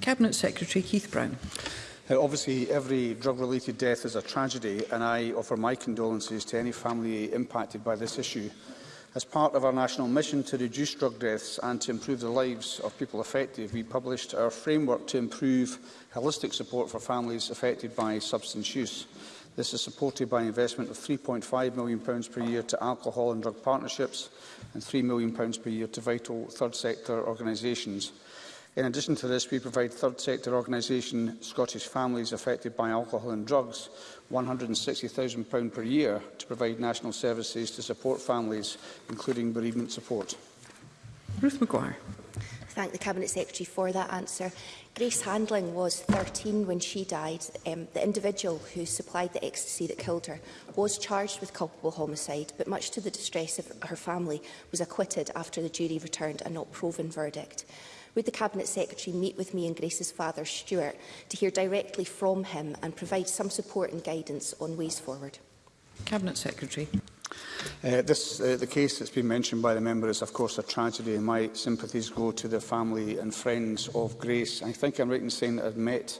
Cabinet Secretary Keith Brown. Now, uh, obviously, every drug-related death is a tragedy, and I offer my condolences to any family impacted by this issue. As part of our national mission to reduce drug deaths and to improve the lives of people affected, we published our framework to improve holistic support for families affected by substance use. This is supported by an investment of £3.5 million per year to alcohol and drug partnerships and £3 million per year to vital third sector organisations. In addition to this, we provide third sector organisation Scottish families affected by alcohol and drugs £160,000 per year to provide national services to support families, including bereavement support. Ruth McGuire. Thank the Cabinet Secretary for that answer. Grace Handling was 13 when she died. Um, the individual who supplied the ecstasy that killed her was charged with culpable homicide, but much to the distress of her family, was acquitted after the jury returned a not proven verdict would the Cabinet Secretary meet with me and Grace's father, Stuart, to hear directly from him and provide some support and guidance on ways forward? Cabinet Secretary. Uh, this, uh, the case that's been mentioned by the member is, of course, a tragedy, and my sympathies go to the family and friends of Grace. I think I'm right in saying that I've met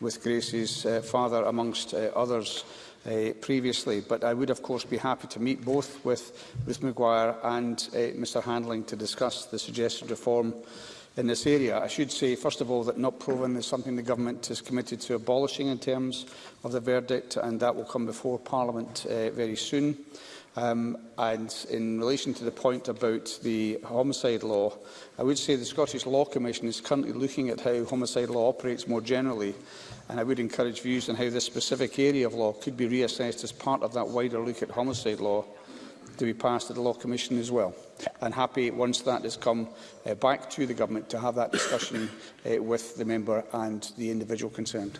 with Grace's uh, father, amongst uh, others, uh, previously. But I would, of course, be happy to meet both with Ruth McGuire and uh, Mr Handling to discuss the suggested reform in this area. I should say, first of all, that not proven is something the government is committed to abolishing in terms of the verdict, and that will come before Parliament uh, very soon. Um, and in relation to the point about the homicide law, I would say the Scottish Law Commission is currently looking at how homicide law operates more generally, and I would encourage views on how this specific area of law could be reassessed as part of that wider look at homicide law to be passed at the Law Commission as well. And happy once that has come uh, back to the Government to have that discussion uh, with the member and the individual concerned.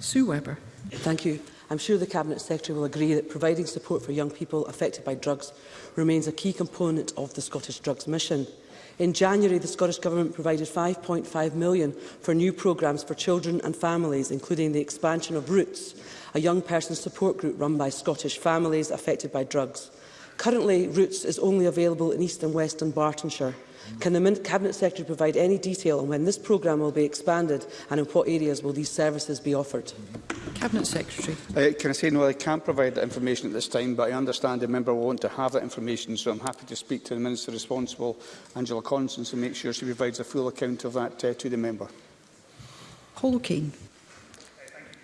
Sue Webber. Thank you. I'm sure the Cabinet Secretary will agree that providing support for young people affected by drugs remains a key component of the Scottish Drugs Mission. In January, the Scottish Government provided £5.5 million for new programmes for children and families, including the expansion of Roots, a young person support group run by Scottish families affected by drugs. Currently, Roots is only available in East and West and Bartonshire. Can the Cabinet Secretary provide any detail on when this programme will be expanded and in what areas will these services be offered? Cabinet Secretary. Uh, can I say no, I can't provide that information at this time, but I understand the member will want to have that information, so I'm happy to speak to the Minister responsible, Angela Constance, and make sure she provides a full account of that uh, to the member. Holking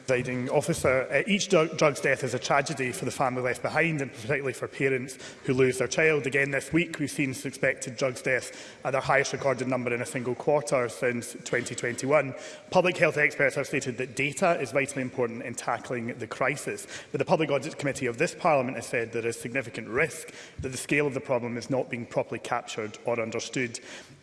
presiding officer. Uh, each drug, drug's death is a tragedy for the family left behind and particularly for parents who lose their child. Again, this week we've seen suspected drugs death at their highest recorded number in a single quarter since 2021. Public health experts have stated that data is vitally important in tackling the crisis, but the Public Audit Committee of this Parliament has said there is significant risk that the scale of the problem is not being properly captured or understood.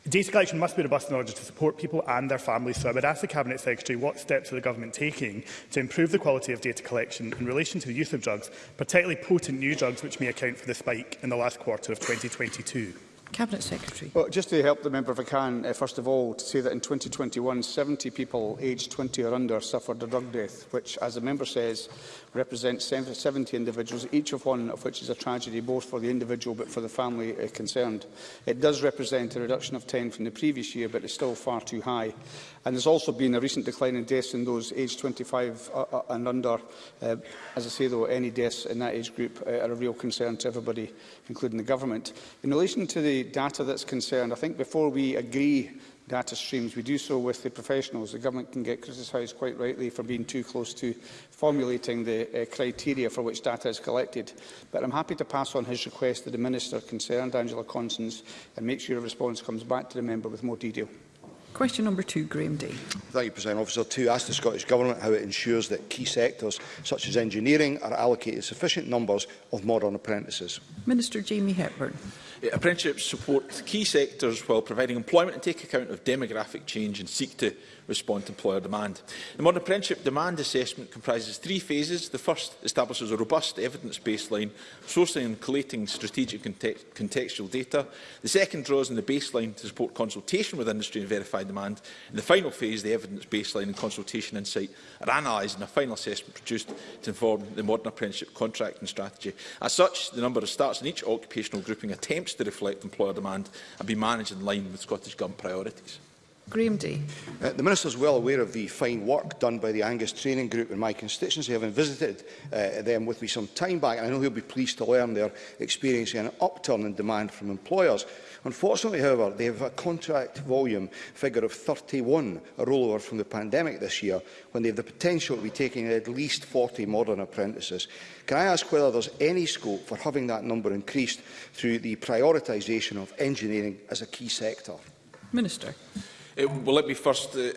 Data collection must be robust in order to support people and their families, so I would ask the Cabinet Secretary what steps are the Government taking to improve the quality of data collection in relation to the use of drugs, particularly potent new drugs which may account for the spike in the last quarter of 2022. Cabinet Secretary. Well, just to help the member if I can, uh, first of all, to say that in 2021, 70 people aged 20 or under suffered a drug death, which, as the member says, represents 70 individuals, each of one of which is a tragedy both for the individual but for the family uh, concerned. It does represent a reduction of 10 from the previous year, but it's still far too high. And there's also been a recent decline in deaths in those aged 25 uh, uh, and under. Uh, as I say, though, any deaths in that age group uh, are a real concern to everybody, including the government. In relation to the the data that's concerned, I think before we agree data streams, we do so with the professionals. The government can get criticised quite rightly for being too close to formulating the uh, criteria for which data is collected. But I'm happy to pass on his request to the Minister concerned, Angela Constance, and make sure a response comes back to the member with more detail. Question number two, Graham Day. Thank you, President Officer. To ask the Scottish Government how it ensures that key sectors such as engineering are allocated sufficient numbers of modern apprentices. Minister Jamie Hepburn. Apprenticeships support key sectors while providing employment and take account of demographic change and seek to respond to employer demand. The Modern Apprenticeship Demand Assessment comprises three phases. The first establishes a robust evidence baseline, sourcing and collating strategic context contextual data. The second draws on the baseline to support consultation with industry and verify demand. In the final phase, the evidence baseline and consultation insight are analysed and a final assessment produced to inform the modern apprenticeship contracting strategy. As such, the number of starts in each occupational grouping attempts to reflect employer demand and be managed in line with Scottish Government priorities. Graham Day. Uh, the Minister is well aware of the fine work done by the Angus Training Group in my constituency, having visited uh, them with me some time back, and I know he'll be pleased to learn they're experiencing an upturn in demand from employers. Unfortunately, however, they have a contract volume figure of 31, a rollover from the pandemic this year, when they have the potential to be taking at least 40 modern apprentices. Can I ask whether there's any scope for having that number increased through the prioritisation of engineering as a key sector? Minister. Uh, well, let me first uh,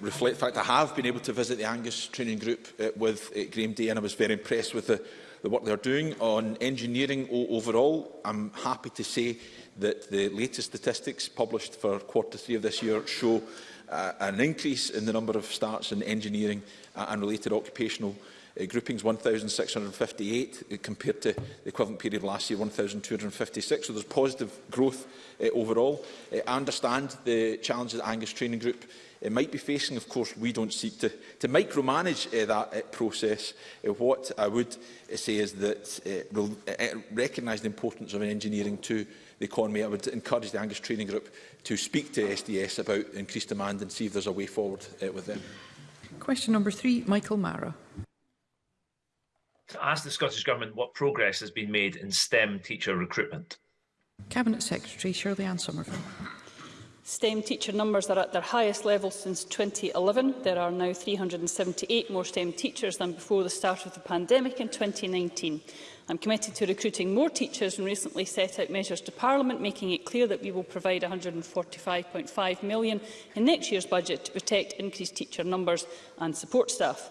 reflect the fact I have been able to visit the Angus Training Group uh, with uh, Graham Day and I was very impressed with the, the work they are doing on engineering overall. I'm happy to say that the latest statistics published for quarter three of this year show uh, an increase in the number of starts in engineering uh, and related occupational uh, groupings 1,658 uh, compared to the equivalent period last year, 1,256. So there's positive growth uh, overall. Uh, I understand the challenges that Angus Training Group uh, might be facing. Of course, we don't seek to, to micromanage uh, that uh, process. Uh, what I would uh, say is that uh, we'll uh, uh recognise the importance of engineering to the economy. I would encourage the Angus Training Group to speak to SDS about increased demand and see if there's a way forward uh, with them. Question number three, Michael Mara ask the Scottish Government what progress has been made in STEM teacher recruitment. Cabinet Secretary Shirley Ann Somerville. STEM teacher numbers are at their highest level since 2011. There are now 378 more STEM teachers than before the start of the pandemic in 2019. I'm committed to recruiting more teachers and recently set out measures to Parliament, making it clear that we will provide £145.5 million in next year's budget to protect increased teacher numbers and support staff.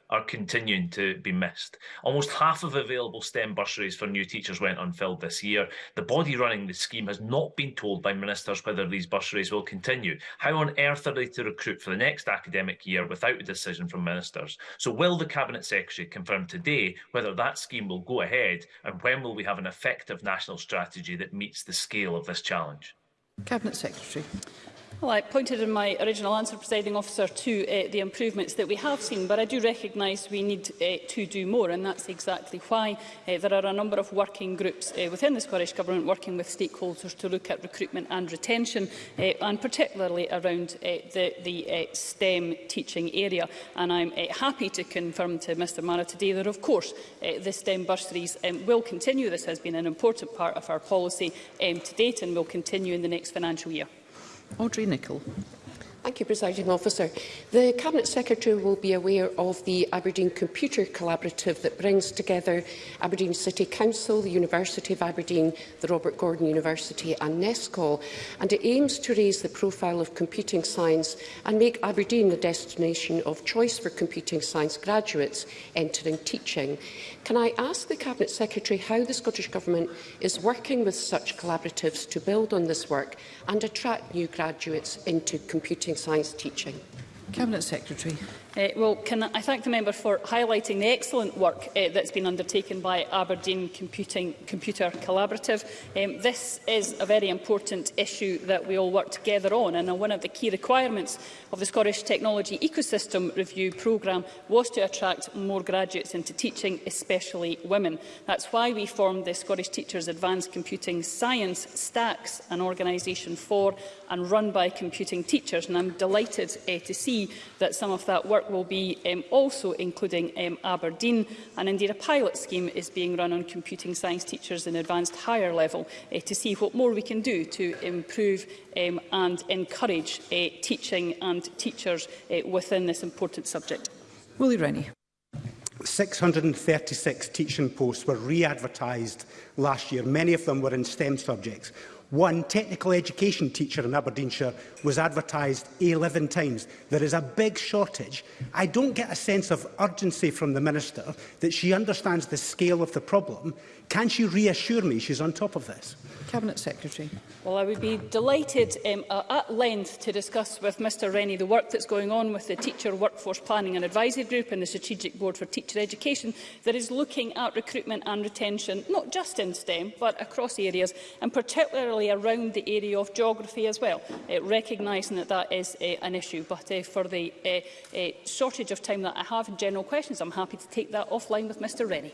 are continuing to be missed. Almost half of available STEM bursaries for new teachers went unfilled this year. The body running the scheme has not been told by ministers whether these bursaries will continue. How on earth are they to recruit for the next academic year without a decision from ministers? So will the Cabinet Secretary confirm confirmed today whether that scheme will go ahead and when will we have an effective national strategy that meets the scale of this challenge. Cabinet Secretary. Well, I pointed in my original answer, presiding officer, to uh, the improvements that we have seen, but I do recognise we need uh, to do more, and that's exactly why uh, there are a number of working groups uh, within the Scottish Government working with stakeholders to look at recruitment and retention, uh, and particularly around uh, the, the uh, STEM teaching area. And I'm uh, happy to confirm to Mr Mara today that, of course, uh, the STEM bursaries um, will continue. This has been an important part of our policy um, to date and will continue in the next financial year. Audrey Nicholl. Thank you, Presiding Officer. The Cabinet Secretary will be aware of the Aberdeen Computer Collaborative that brings together Aberdeen City Council, the University of Aberdeen, the Robert Gordon University and NESCOL, and it aims to raise the profile of computing science and make Aberdeen the destination of choice for computing science graduates entering teaching. Can I ask the Cabinet Secretary how the Scottish Government is working with such collaboratives to build on this work and attract new graduates into computing science teaching. Cabinet Secretary. Uh, well, can I thank the member for highlighting the excellent work uh, that's been undertaken by Aberdeen Computing, Computer Collaborative. Um, this is a very important issue that we all work together on, and uh, one of the key requirements of the Scottish Technology Ecosystem Review programme was to attract more graduates into teaching, especially women. That's why we formed the Scottish Teachers Advanced Computing Science Stacks, an organisation for and run by computing teachers, and I'm delighted uh, to see that some of that work work will be um, also including um, Aberdeen and indeed a pilot scheme is being run on computing science teachers in advanced higher level uh, to see what more we can do to improve um, and encourage uh, teaching and teachers uh, within this important subject. Willie Rennie. 636 teaching posts were re-advertised last year. Many of them were in STEM subjects. One technical education teacher in Aberdeenshire was advertised 11 times. There is a big shortage. I don't get a sense of urgency from the Minister that she understands the scale of the problem. Can she reassure me she's on top of this? Cabinet Secretary. Well, I would be delighted um, uh, at length to discuss with Mr Rennie the work that's going on with the Teacher Workforce Planning and Advisory Group and the Strategic Board for Teacher Education that is looking at recruitment and retention, not just in STEM, but across areas, and particularly particularly around the area of geography as well, uh, recognising that that is uh, an issue. But uh, for the uh, uh, shortage of time that I have in general questions, I'm happy to take that offline with Mr Rennie.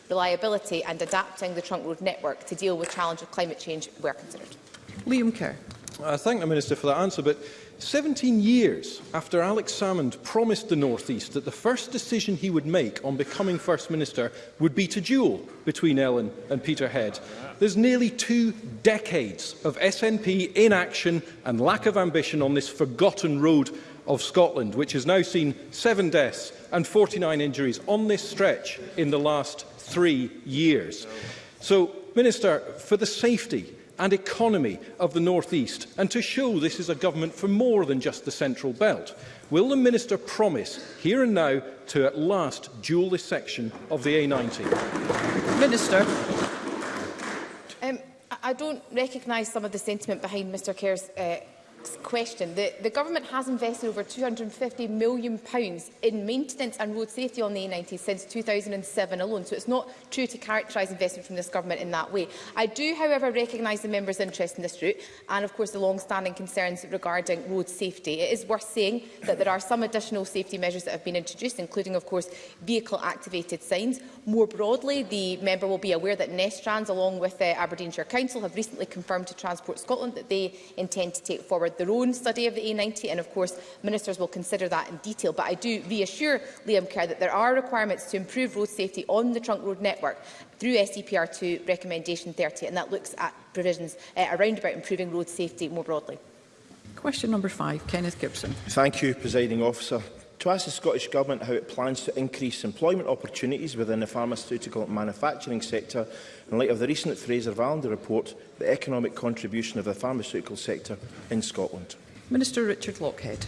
reliability and adapting the trunk road network to deal with the challenge of climate change were considered. Liam Kerr. I thank the Minister for that answer, but 17 years after Alex Salmond promised the North East that the first decision he would make on becoming First Minister would be to duel between Ellen and Peterhead. There's nearly two decades of SNP inaction and lack of ambition on this forgotten road of Scotland, which has now seen seven deaths and 49 injuries on this stretch in the last three years. So, Minister, for the safety and economy of the North East and to show this is a government for more than just the Central Belt? Will the Minister promise here and now to at last duel this section of the A90? Minister. Um, I don't recognise some of the sentiment behind Mr Kerr's uh, question. The, the government has invested over £250 million pounds in maintenance and road safety on the A90 since 2007 alone, so it's not true to characterise investment from this government in that way. I do, however, recognise the member's interest in this route and, of course, the long-standing concerns regarding road safety. It is worth saying that there are some additional safety measures that have been introduced, including, of course, vehicle-activated signs. More broadly, the member will be aware that Nestrans, along with the uh, Aberdeenshire Council, have recently confirmed to Transport Scotland that they intend to take forward forward their own study of the A90 and of course ministers will consider that in detail but I do reassure Liam Kerr that there are requirements to improve road safety on the trunk road network through SEPR2 recommendation 30 and that looks at provisions uh, around about improving road safety more broadly. Question number five, Kenneth Gibson. Thank you, Presiding Officer to ask the Scottish Government how it plans to increase employment opportunities within the pharmaceutical manufacturing sector in light of the recent Fraser-Valander report, The Economic Contribution of the Pharmaceutical Sector in Scotland. Minister Richard Lockhead.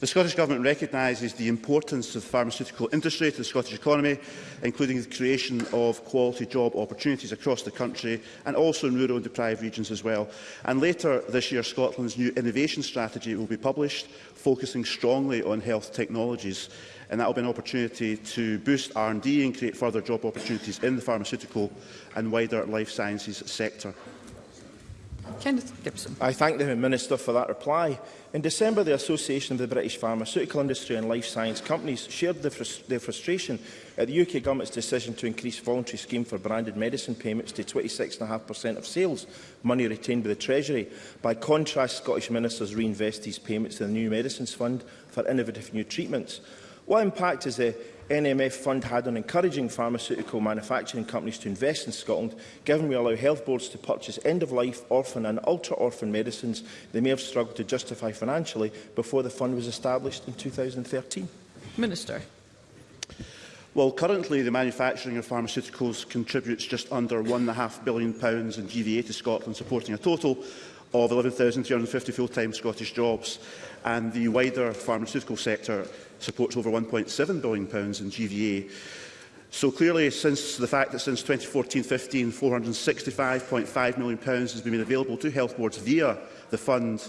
The Scottish Government recognises the importance of the pharmaceutical industry to the Scottish economy, including the creation of quality job opportunities across the country and also in rural and deprived regions as well. And later this year, Scotland's new innovation strategy will be published, focusing strongly on health technologies. And that will be an opportunity to boost R&D and create further job opportunities in the pharmaceutical and wider life sciences sector. Kenneth Gibson. I thank the Minister for that reply. In December, the Association of the British Pharmaceutical Industry and Life Science Companies shared the frus their frustration at the UK Government's decision to increase voluntary scheme for branded medicine payments to 26.5% of sales, money retained by the Treasury. By contrast, Scottish ministers reinvest these payments in the New Medicines Fund for innovative new treatments. What impact has the NMF fund had on encouraging pharmaceutical manufacturing companies to invest in Scotland, given we allow health boards to purchase end-of-life, orphan and ultra-orphan medicines they may have struggled to justify financially before the fund was established in 2013? Minister. Well, currently the manufacturing of pharmaceuticals contributes just under £1.5 billion in GVA to Scotland, supporting a total of 11,350 full-time Scottish jobs, and the wider pharmaceutical sector supports over £1.7 billion in GVA. So clearly, since the fact that since 2014-15, £465.5 million has been made available to health boards via the fund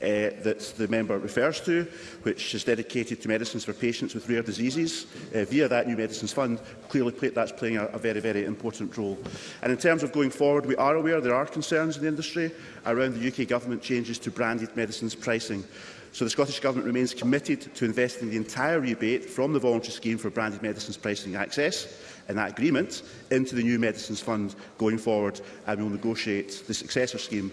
uh, that the member refers to, which is dedicated to medicines for patients with rare diseases uh, via that new medicines fund, clearly play, that's playing a, a very, very important role. And in terms of going forward, we are aware there are concerns in the industry around the UK government changes to branded medicines pricing. So the Scottish Government remains committed to investing the entire rebate from the voluntary scheme for branded medicines pricing access and that agreement into the new medicines fund going forward and we will negotiate the successor scheme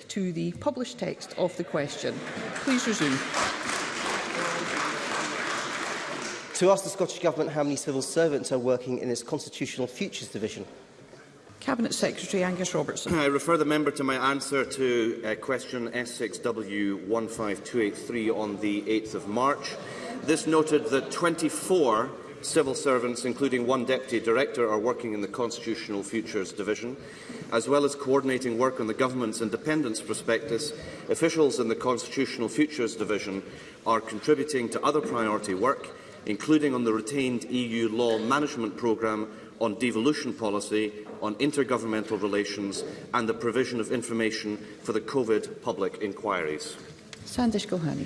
to the published text of the question. Please resume to ask the Scottish Government how many civil servants are working in its Constitutional Futures Division. Cabinet Secretary Angus Robertson. I refer the member to my answer to uh, question S6W15283 on the 8th of March. This noted that 24 civil servants, including one deputy director, are working in the Constitutional Futures Division. As well as coordinating work on the government's independence prospectus, officials in the Constitutional Futures Division are contributing to other priority work, including on the retained EU law management programme on devolution policy, on intergovernmental relations and the provision of information for the COVID public inquiries. Sandish Gohani.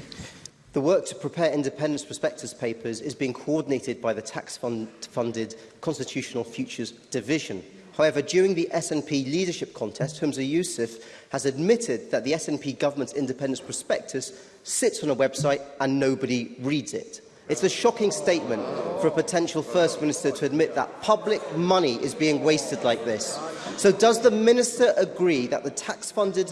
The work to prepare independence prospectus papers is being coordinated by the tax-funded fund Constitutional Futures Division. However, during the SNP leadership contest, Humza Yousaf has admitted that the SNP government's independence prospectus sits on a website and nobody reads it. It's a shocking statement for a potential First Minister to admit that public money is being wasted like this. So does the Minister agree that the tax-funded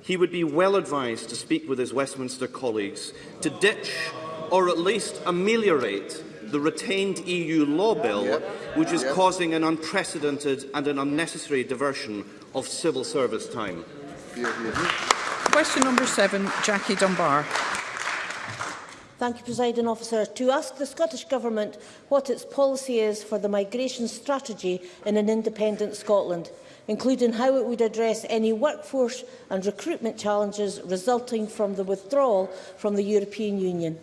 he would be well advised to speak with his Westminster colleagues to ditch or at least ameliorate the retained EU law bill, yeah. which is yeah. causing an unprecedented and an unnecessary diversion of civil service time. Question number seven, Jackie Dunbar. Thank you, President Officer. To ask the Scottish Government what its policy is for the migration strategy in an independent Scotland, including how it would address any workforce and recruitment challenges resulting from the withdrawal from the European Union.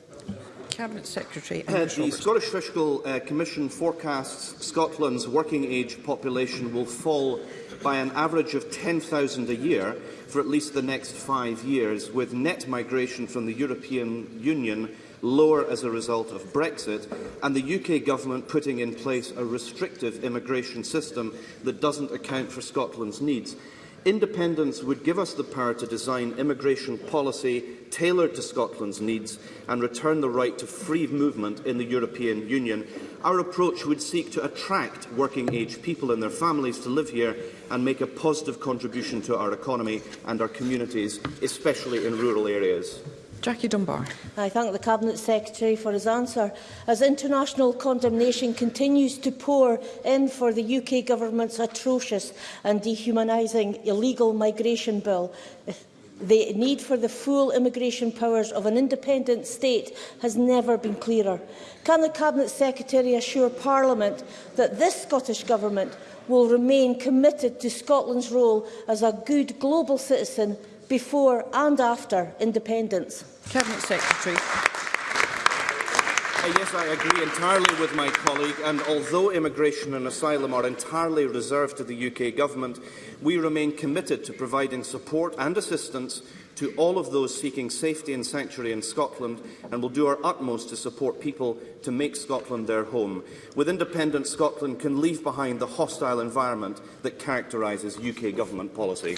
Cabinet Secretary. Uh, the Scottish Fiscal uh, Commission forecasts Scotland's working age population will fall by an average of 10,000 a year for at least the next five years, with net migration from the European Union lower as a result of Brexit, and the UK government putting in place a restrictive immigration system that doesn't account for Scotland's needs independence would give us the power to design immigration policy tailored to Scotland's needs and return the right to free movement in the European Union. Our approach would seek to attract working-age people and their families to live here and make a positive contribution to our economy and our communities, especially in rural areas. Jackie Dunbar. I thank the Cabinet Secretary for his answer. As international condemnation continues to pour in for the UK government's atrocious and dehumanising illegal migration bill, The need for the full immigration powers of an independent state has never been clearer. Can the Cabinet Secretary assure Parliament that this Scottish Government will remain committed to Scotland's role as a good global citizen before and after independence? Cabinet Secretary. Uh, yes, I agree entirely with my colleague, and although immigration and asylum are entirely reserved to the UK Government, we remain committed to providing support and assistance to all of those seeking safety and sanctuary in Scotland and will do our utmost to support people to make Scotland their home. With independent Scotland can leave behind the hostile environment that characterises UK government policy.